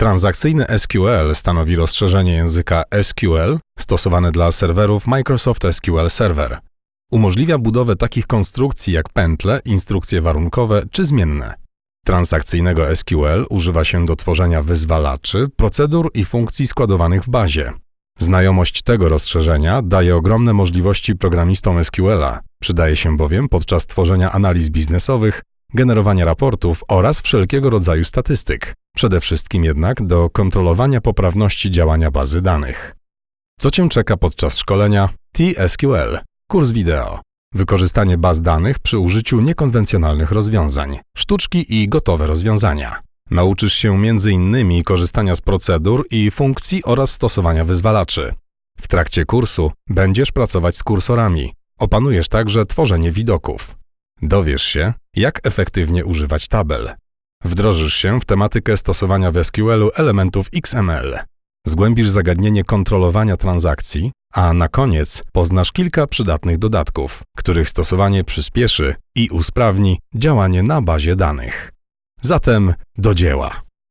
Transakcyjny SQL stanowi rozszerzenie języka SQL stosowane dla serwerów Microsoft SQL Server. Umożliwia budowę takich konstrukcji jak pętle, instrukcje warunkowe czy zmienne. Transakcyjnego SQL używa się do tworzenia wyzwalaczy, procedur i funkcji składowanych w bazie. Znajomość tego rozszerzenia daje ogromne możliwości programistom SQL-a. Przydaje się bowiem podczas tworzenia analiz biznesowych, generowania raportów oraz wszelkiego rodzaju statystyk. Przede wszystkim jednak do kontrolowania poprawności działania bazy danych. Co Cię czeka podczas szkolenia TSQL? Kurs wideo. Wykorzystanie baz danych przy użyciu niekonwencjonalnych rozwiązań, sztuczki i gotowe rozwiązania. Nauczysz się m.in. korzystania z procedur i funkcji oraz stosowania wyzwalaczy. W trakcie kursu będziesz pracować z kursorami. Opanujesz także tworzenie widoków. Dowiesz się, jak efektywnie używać tabel. Wdrożysz się w tematykę stosowania w SQL-u elementów XML. Zgłębisz zagadnienie kontrolowania transakcji, a na koniec poznasz kilka przydatnych dodatków, których stosowanie przyspieszy i usprawni działanie na bazie danych. Zatem do dzieła.